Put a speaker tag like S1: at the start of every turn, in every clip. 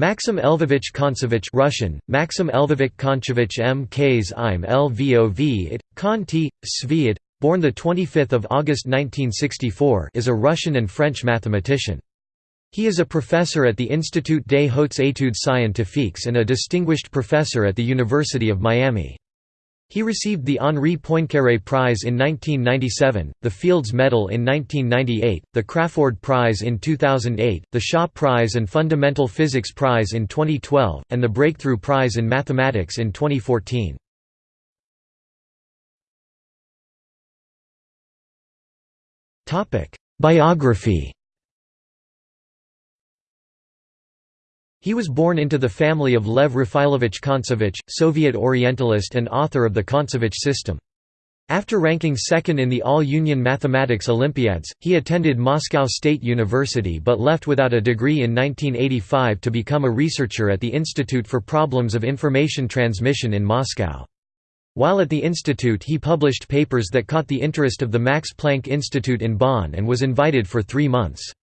S1: Maxim Lvovich Kontsevich Russian, Maxim Lvovich Konchovich M. Ks im Lvov it, Konti, Sviat, born 25 August 1964 is a Russian and French mathematician. He is a professor at the Institut des Hautes Études Scientifiques and a distinguished professor at the University of Miami. He received the Henri Poincaré Prize in 1997, the Fields Medal in 1998, the Crafoord Prize in 2008, the Shaw Prize and Fundamental Physics Prize in 2012, and the Breakthrough Prize in Mathematics in 2014. Biography He was born into the family of Lev Rafailovich Kontsevich, Soviet Orientalist and author of the Kontsevich system. After ranking second in the All-Union Mathematics Olympiads, he attended Moscow State University but left without a degree in 1985 to become a researcher at the Institute for Problems of Information Transmission in Moscow. While at the institute he published papers that caught the interest of the Max Planck Institute in Bonn and was invited for three months.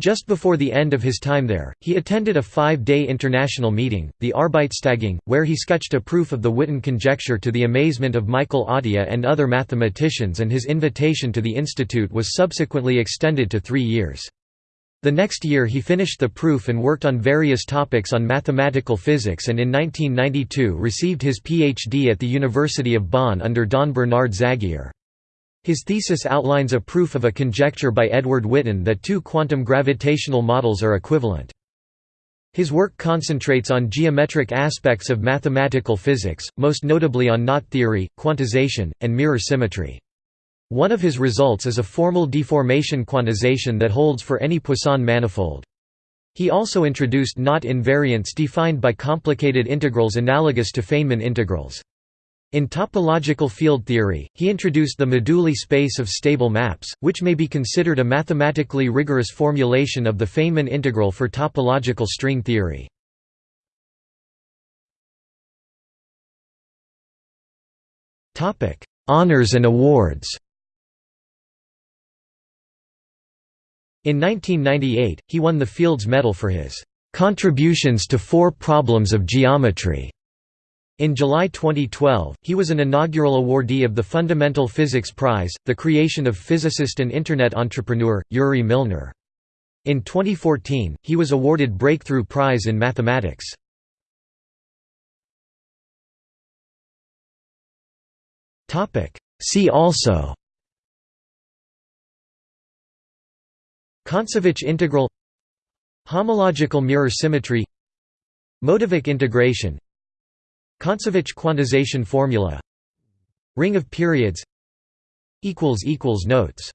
S1: Just before the end of his time there, he attended a five-day international meeting, the Arbeitstagung, where he sketched a proof of the Witten conjecture to the amazement of Michael Atiyah and other mathematicians and his invitation to the institute was subsequently extended to three years. The next year he finished the proof and worked on various topics on mathematical physics and in 1992 received his PhD at the University of Bonn under Don Bernard Zagier. His thesis outlines a proof of a conjecture by Edward Witten that two quantum gravitational models are equivalent. His work concentrates on geometric aspects of mathematical physics, most notably on knot theory, quantization, and mirror symmetry. One of his results is a formal deformation quantization that holds for any Poisson manifold. He also introduced knot invariants defined by complicated integrals analogous to Feynman integrals. In topological field theory, he introduced the moduli space of stable maps, which may be considered a mathematically rigorous formulation of the Feynman integral for topological string theory. Honours and awards In 1998, he won the Fields Medal for his "...contributions to four problems of geometry." In July 2012, he was an inaugural awardee of the Fundamental Physics Prize, the creation of physicist and Internet entrepreneur, Yuri Milner. In 2014, he was awarded Breakthrough Prize in Mathematics. See also Kontsevich integral Homological mirror symmetry Motivic integration Kontsevich quantization formula. Ring of periods. Notes